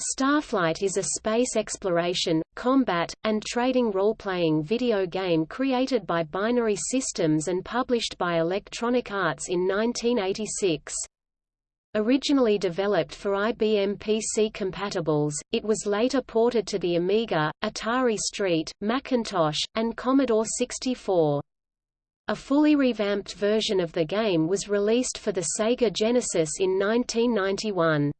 Starflight is a space exploration, combat, and trading role-playing video game created by Binary Systems and published by Electronic Arts in 1986. Originally developed for IBM PC compatibles, it was later ported to the Amiga, Atari ST, Macintosh, and Commodore 64. A fully revamped version of the game was released for the Sega Genesis in 1991.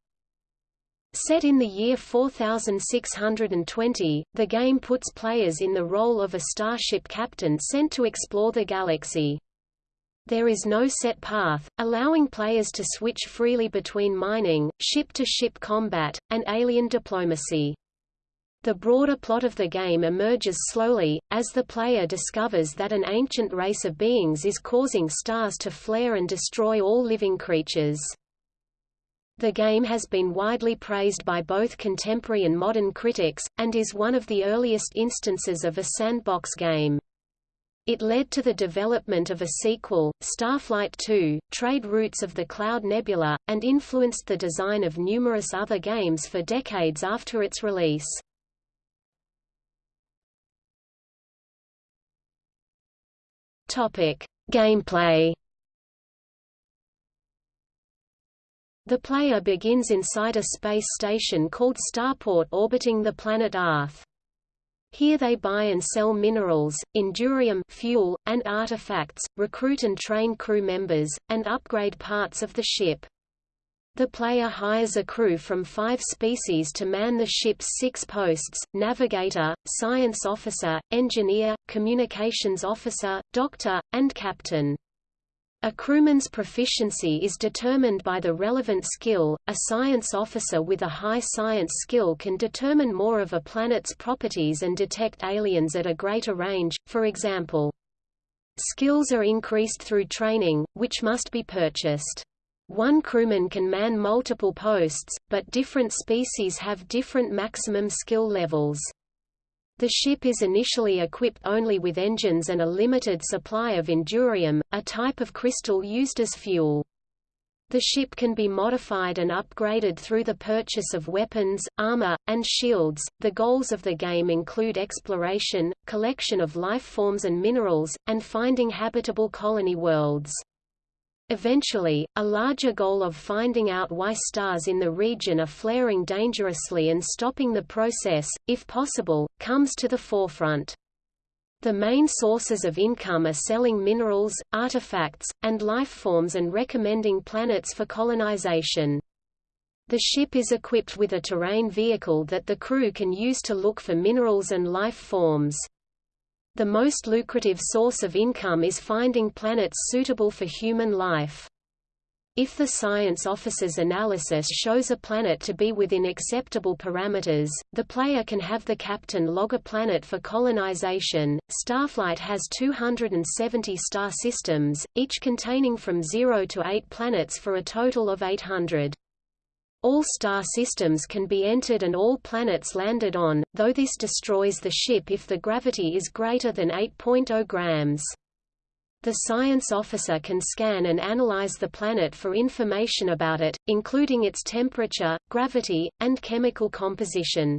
Set in the year 4620, the game puts players in the role of a starship captain sent to explore the galaxy. There is no set path, allowing players to switch freely between mining, ship-to-ship -ship combat, and alien diplomacy. The broader plot of the game emerges slowly, as the player discovers that an ancient race of beings is causing stars to flare and destroy all living creatures. The game has been widely praised by both contemporary and modern critics, and is one of the earliest instances of a sandbox game. It led to the development of a sequel, Starflight II, Trade Routes of the Cloud Nebula, and influenced the design of numerous other games for decades after its release. Gameplay The player begins inside a space station called Starport orbiting the planet Arth. Here they buy and sell minerals, endurium fuel, and artifacts, recruit and train crew members, and upgrade parts of the ship. The player hires a crew from five species to man the ship's six posts, navigator, science officer, engineer, communications officer, doctor, and captain. A crewman's proficiency is determined by the relevant skill. A science officer with a high science skill can determine more of a planet's properties and detect aliens at a greater range, for example. Skills are increased through training, which must be purchased. One crewman can man multiple posts, but different species have different maximum skill levels. The ship is initially equipped only with engines and a limited supply of endurium, a type of crystal used as fuel. The ship can be modified and upgraded through the purchase of weapons, armor, and shields. The goals of the game include exploration, collection of life forms and minerals, and finding habitable colony worlds. Eventually, a larger goal of finding out why stars in the region are flaring dangerously and stopping the process, if possible, comes to the forefront. The main sources of income are selling minerals, artifacts, and life forms and recommending planets for colonization. The ship is equipped with a terrain vehicle that the crew can use to look for minerals and life forms. The most lucrative source of income is finding planets suitable for human life. If the science officer's analysis shows a planet to be within acceptable parameters, the player can have the captain log a planet for colonization. Starflight has 270 star systems, each containing from 0 to 8 planets for a total of 800. All star systems can be entered and all planets landed on, though this destroys the ship if the gravity is greater than 8.0 grams. The science officer can scan and analyze the planet for information about it, including its temperature, gravity, and chemical composition.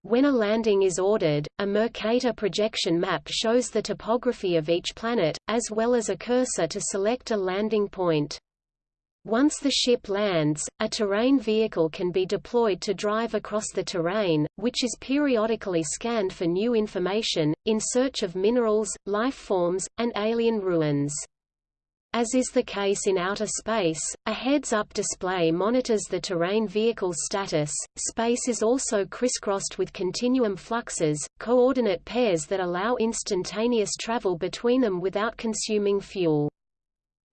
When a landing is ordered, a Mercator projection map shows the topography of each planet, as well as a cursor to select a landing point. Once the ship lands, a terrain vehicle can be deployed to drive across the terrain, which is periodically scanned for new information, in search of minerals, life forms, and alien ruins. As is the case in outer space, a heads-up display monitors the terrain vehicle's status. Space is also crisscrossed with continuum fluxes, coordinate pairs that allow instantaneous travel between them without consuming fuel.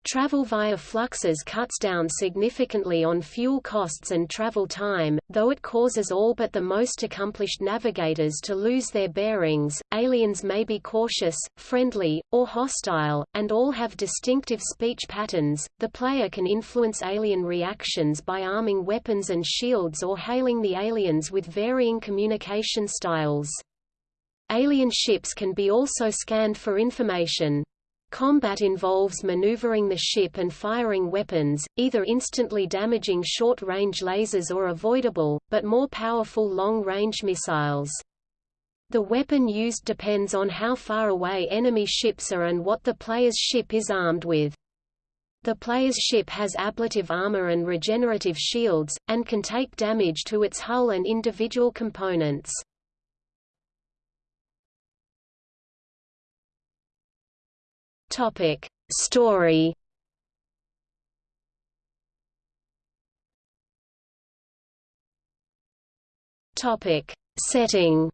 Travel via fluxes cuts down significantly on fuel costs and travel time, though it causes all but the most accomplished navigators to lose their bearings. Aliens may be cautious, friendly, or hostile, and all have distinctive speech patterns. The player can influence alien reactions by arming weapons and shields or hailing the aliens with varying communication styles. Alien ships can be also scanned for information. Combat involves maneuvering the ship and firing weapons, either instantly damaging short-range lasers or avoidable, but more powerful long-range missiles. The weapon used depends on how far away enemy ships are and what the player's ship is armed with. The player's ship has ablative armor and regenerative shields, and can take damage to its hull and individual components. Topic: Story. Topic: Setting.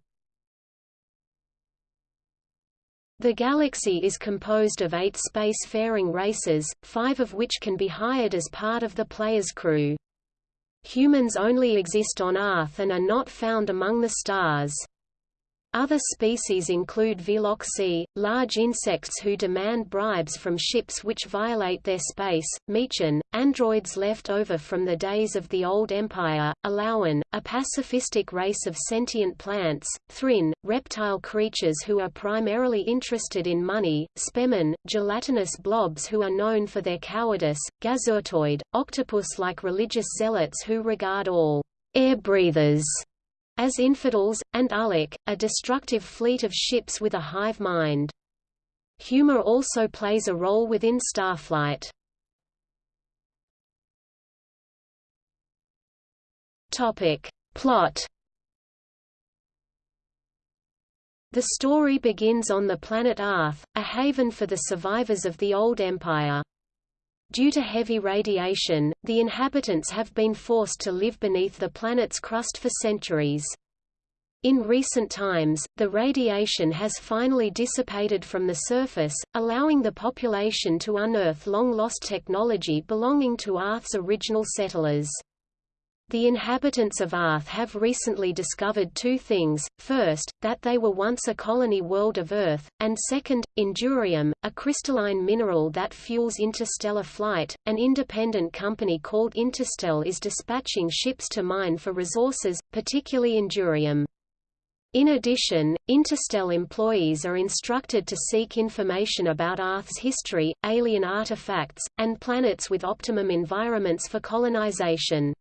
The galaxy is composed of eight space-faring races, five of which can be hired as part of the player's crew. Humans only exist on Earth and are not found among the stars. Other species include Veloxi, large insects who demand bribes from ships which violate their space, Mechan, androids left over from the days of the Old Empire, Elowan, a pacifistic race of sentient plants, Thrynn, reptile creatures who are primarily interested in money, Spemin, gelatinous blobs who are known for their cowardice, Gazurtoid, octopus-like religious zealots who regard all air breathers as infidels, and Uhlek, a destructive fleet of ships with a hive mind. Humor also plays a role within Starflight. Topic. Plot The story begins on the planet Arth, a haven for the survivors of the Old Empire. Due to heavy radiation, the inhabitants have been forced to live beneath the planet's crust for centuries. In recent times, the radiation has finally dissipated from the surface, allowing the population to unearth long-lost technology belonging to Earth's original settlers. The inhabitants of Arth have recently discovered two things, first, that they were once a colony world of Earth, and second, Endurium, a crystalline mineral that fuels interstellar flight. An independent company called Interstel is dispatching ships to mine for resources, particularly Endurium. In addition, Interstel employees are instructed to seek information about Earth's history, alien artifacts, and planets with optimum environments for colonization.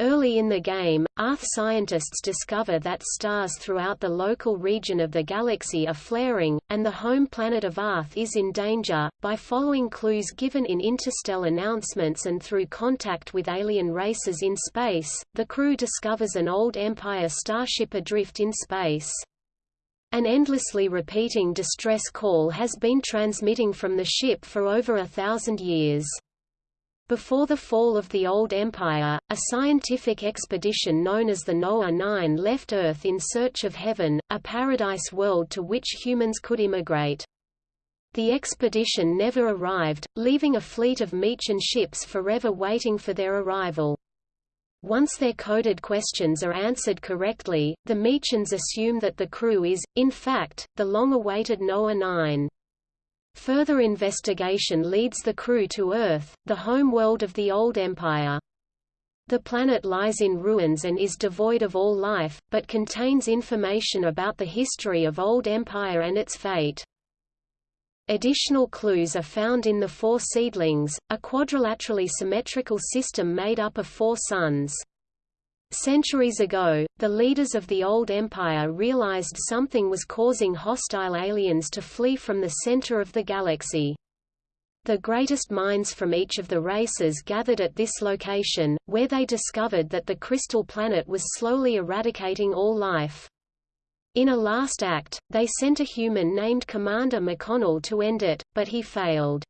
Early in the game, Earth scientists discover that stars throughout the local region of the galaxy are flaring, and the home planet of Earth is in danger. By following clues given in Interstel announcements and through contact with alien races in space, the crew discovers an old Empire starship adrift in space. An endlessly repeating distress call has been transmitting from the ship for over a thousand years. Before the fall of the Old Empire, a scientific expedition known as the Noah Nine left Earth in search of heaven, a paradise world to which humans could immigrate. The expedition never arrived, leaving a fleet of Mechan ships forever waiting for their arrival. Once their coded questions are answered correctly, the Mechans assume that the crew is, in fact, the long-awaited Noah 9. Further investigation leads the crew to Earth, the home world of the old empire. The planet lies in ruins and is devoid of all life, but contains information about the history of Old Empire and its fate. Additional clues are found in the Four Seedlings, a quadrilaterally symmetrical system made up of four suns. Centuries ago, the leaders of the old empire realized something was causing hostile aliens to flee from the center of the galaxy. The greatest minds from each of the races gathered at this location, where they discovered that the crystal planet was slowly eradicating all life. In a last act, they sent a human named Commander McConnell to end it, but he failed.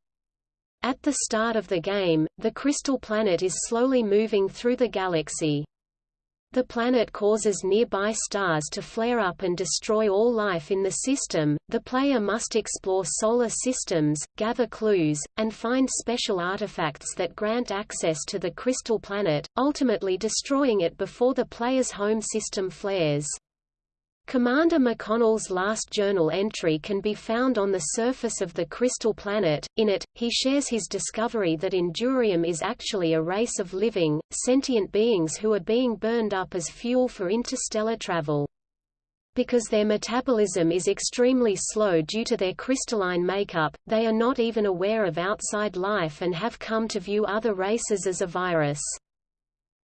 At the start of the game, the crystal planet is slowly moving through the galaxy. The planet causes nearby stars to flare up and destroy all life in the system. The player must explore solar systems, gather clues, and find special artifacts that grant access to the crystal planet, ultimately destroying it before the player's home system flares. Commander McConnell's last journal entry can be found on the surface of the Crystal Planet. In it, he shares his discovery that Endurium is actually a race of living, sentient beings who are being burned up as fuel for interstellar travel. Because their metabolism is extremely slow due to their crystalline makeup, they are not even aware of outside life and have come to view other races as a virus.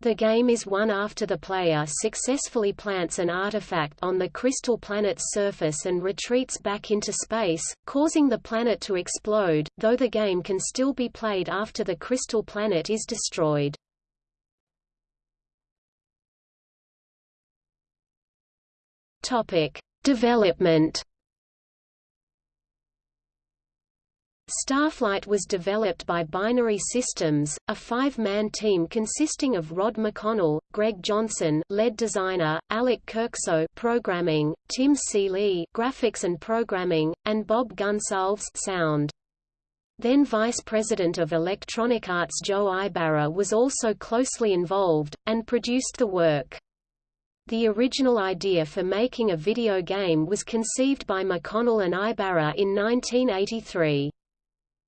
The game is won after the player successfully plants an artifact on the crystal planet's surface and retreats back into space, causing the planet to explode, though the game can still be played after the crystal planet is destroyed. Topic: Development Starflight was developed by Binary Systems, a five-man team consisting of Rod McConnell, Greg Johnson lead designer, Alec Kirkso programming, Tim Seeley graphics and programming, and Bob Gonsalves sound. Then Vice President of Electronic Arts Joe Ybarra was also closely involved, and produced the work. The original idea for making a video game was conceived by McConnell and Ybarra in 1983.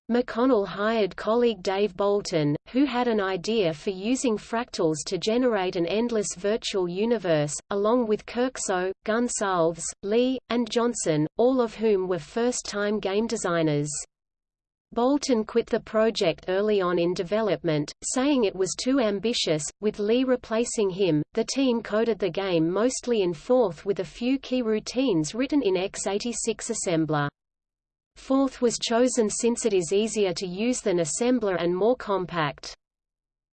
McConnell hired colleague Dave Boulton, who had an idea for using fractals to generate an endless virtual universe, along with Kirkso, Gonsalves, Lee, and Johnson, all of whom were first-time game designers. Boulton quit the project early on in development, saying it was too ambitious, with Lee replacing him. The team coded the game mostly in Forth with a few key routines written in x86 assembler. Forth was chosen since it is easier to use than assembler and more compact.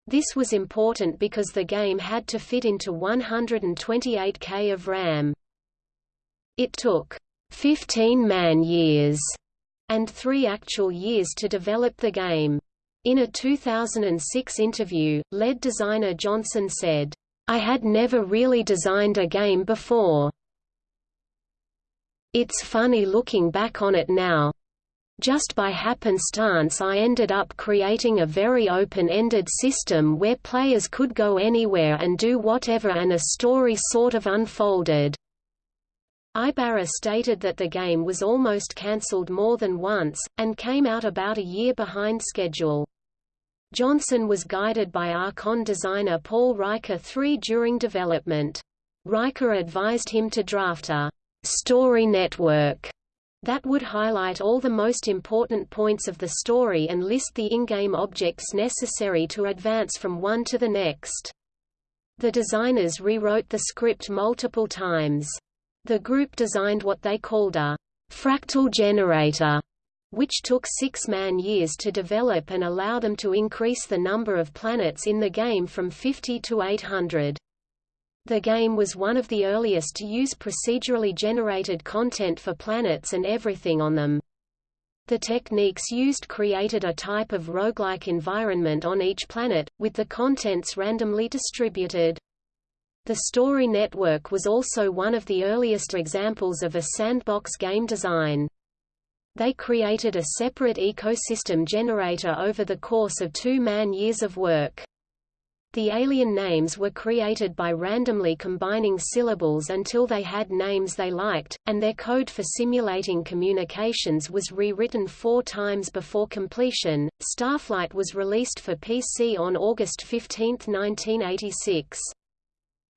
This was important because the game had to fit into 128K of RAM. It took 15 man-years and three actual years to develop the game. In a 2006 interview, lead designer Johnson said, I had never really designed a game before. It's funny looking back on it now. Just by happenstance I ended up creating a very open-ended system where players could go anywhere and do whatever and a story sort of unfolded. Ybarra stated that the game was almost cancelled more than once, and came out about a year behind schedule. Johnson was guided by Archon designer Paul Reiche III during development. Reiche advised him to draft a story network that would highlight all the most important points of the story and list the in-game objects necessary to advance from one to the next. The designers rewrote the script multiple times. The group designed what they called a fractal generator, which took six man-years to develop and allow them to increase the number of planets in the game from 50 to 800. The game was one of the earliest to use procedurally generated content for planets and everything on them. The techniques used created a type of roguelike environment on each planet, with the contents randomly distributed. The Story Network was also one of the earliest examples of a sandbox game design. They created a separate ecosystem generator over the course of two man-years of work. The alien names were created by randomly combining syllables until they had names they liked, and their code for simulating communications was rewritten four times before completion. Starflight was released for PC on August 15, 1986.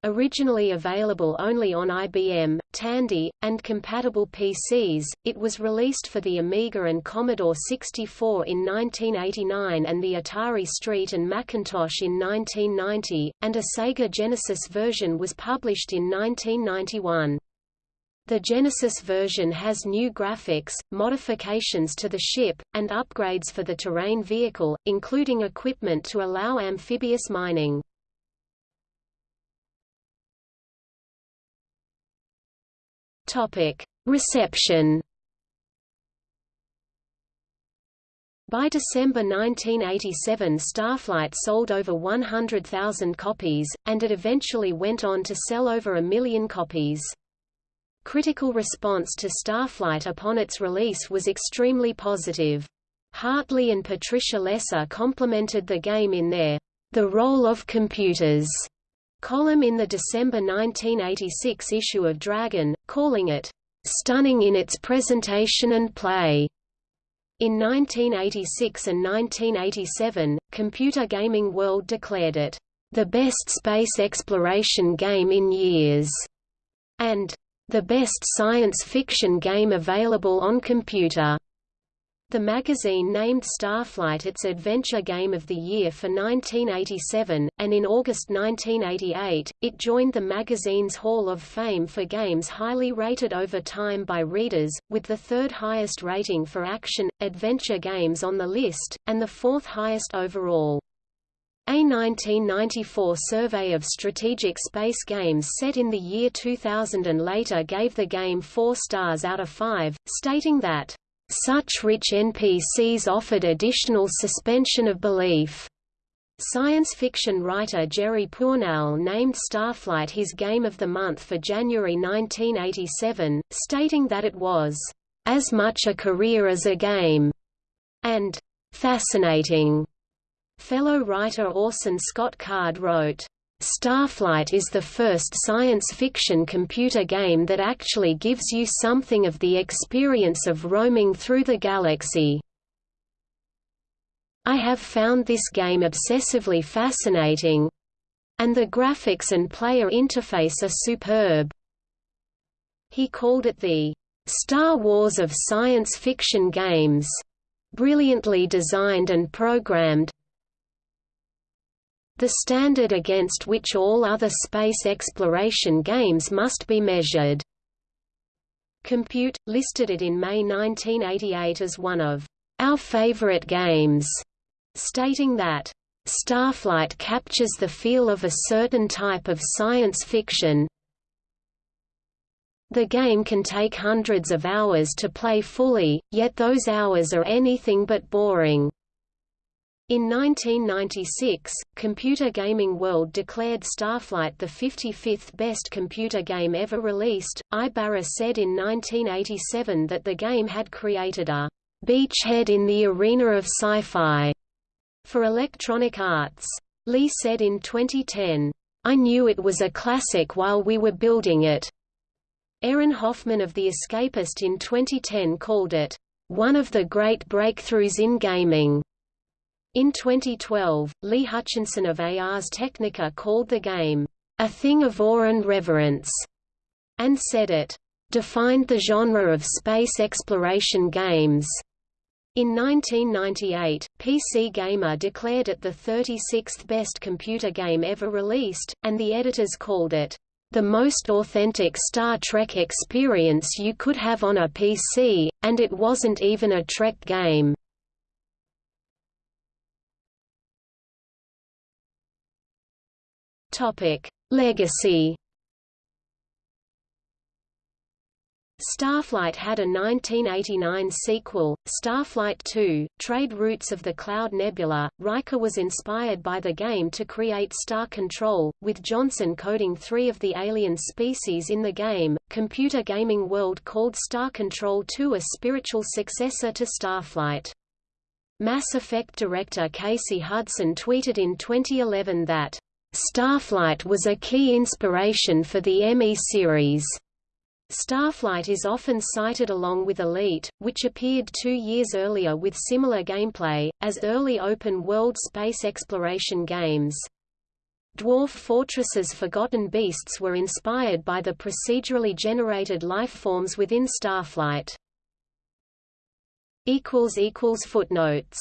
Originally available only on IBM, Tandy, and compatible PCs, it was released for the Amiga and Commodore 64 in 1989 and the Atari ST and Macintosh in 1990, and a Sega Genesis version was published in 1991. The Genesis version has new graphics, modifications to the ship, and upgrades for the terrain vehicle, including equipment to allow amphibious mining. Reception. By December 1987 Starflight sold over 100,000 copies, and it eventually went on to sell over a million copies. Critical response to Starflight upon its release was extremely positive. Hartley and Patricia Lesser complimented the game in their The Role of Computers column in the December 1986 issue of Dragon, calling it, "...stunning in its presentation and play." In 1986 and 1987, Computer Gaming World declared it, "...the best space exploration game in years," and the best science fiction game available on computer. The magazine named Starflight its Adventure Game of the Year for 1987, and in August 1988, it joined the magazine's Hall of Fame for games highly rated over time by readers, with the third highest rating for action, adventure games on the list, and the fourth highest overall. A 1994 survey of strategic space games set in the year 2000 and later gave the game 4 stars out of 5, stating that, "...such rich NPCs offered additional suspension of belief." Science fiction writer Jerry Pournelle named Starflight his Game of the Month for January 1987, stating that it was, "...as much a career as a game," and "...fascinating." Fellow writer Orson Scott Card wrote, Starflight is the first science fiction computer game that actually gives you something of the experience of roaming through the galaxy. I have found this game obsessively fascinating and the graphics and player interface are superb. He called it the Star Wars of science fiction games, brilliantly designed and programmed, the standard against which all other space exploration games must be measured. Compute, listed it in May 1988 as one of our favorite games, stating that Starflight captures the feel of a certain type of science fiction. The game can take hundreds of hours to play fully, yet those hours are anything but boring. In 1996, Computer Gaming World declared Starflight the 55th best computer game ever released. Ybarra said in 1987 that the game had created a beachhead in the arena of sci-fi for Electronic Arts. Lee said in 2010, I knew it was a classic while we were building it. Aaron Hoffman of The Escapist in 2010 called it, one of the great breakthroughs in gaming. In 2012, Lee Hutchinson of Ars Technica called the game, a thing of awe and reverence, and said it defined the genre of space exploration games. In 1998, PC Gamer declared it the 36th best computer game ever released, and the editors called it the most authentic Star Trek experience you could have on a PC, and it wasn't even a Trek game. Topic: Legacy. Starflight had a 1989 sequel, Starflight II, Trade Routes of the Cloud Nebula. Reiche was inspired by the game to create Star Control, with Johnson coding three of the alien species in the game. Computer Gaming World called Star Control 2 a spiritual successor to Starflight. Mass Effect director Casey Hudson tweeted in 2011 that Starflight was a key inspiration for the ME series. Starflight is often cited along with Elite, which appeared two years earlier with similar gameplay, as early open-world space exploration games. Dwarf Fortress's Forgotten Beasts were inspired by the procedurally generated lifeforms within Starflight. Footnotes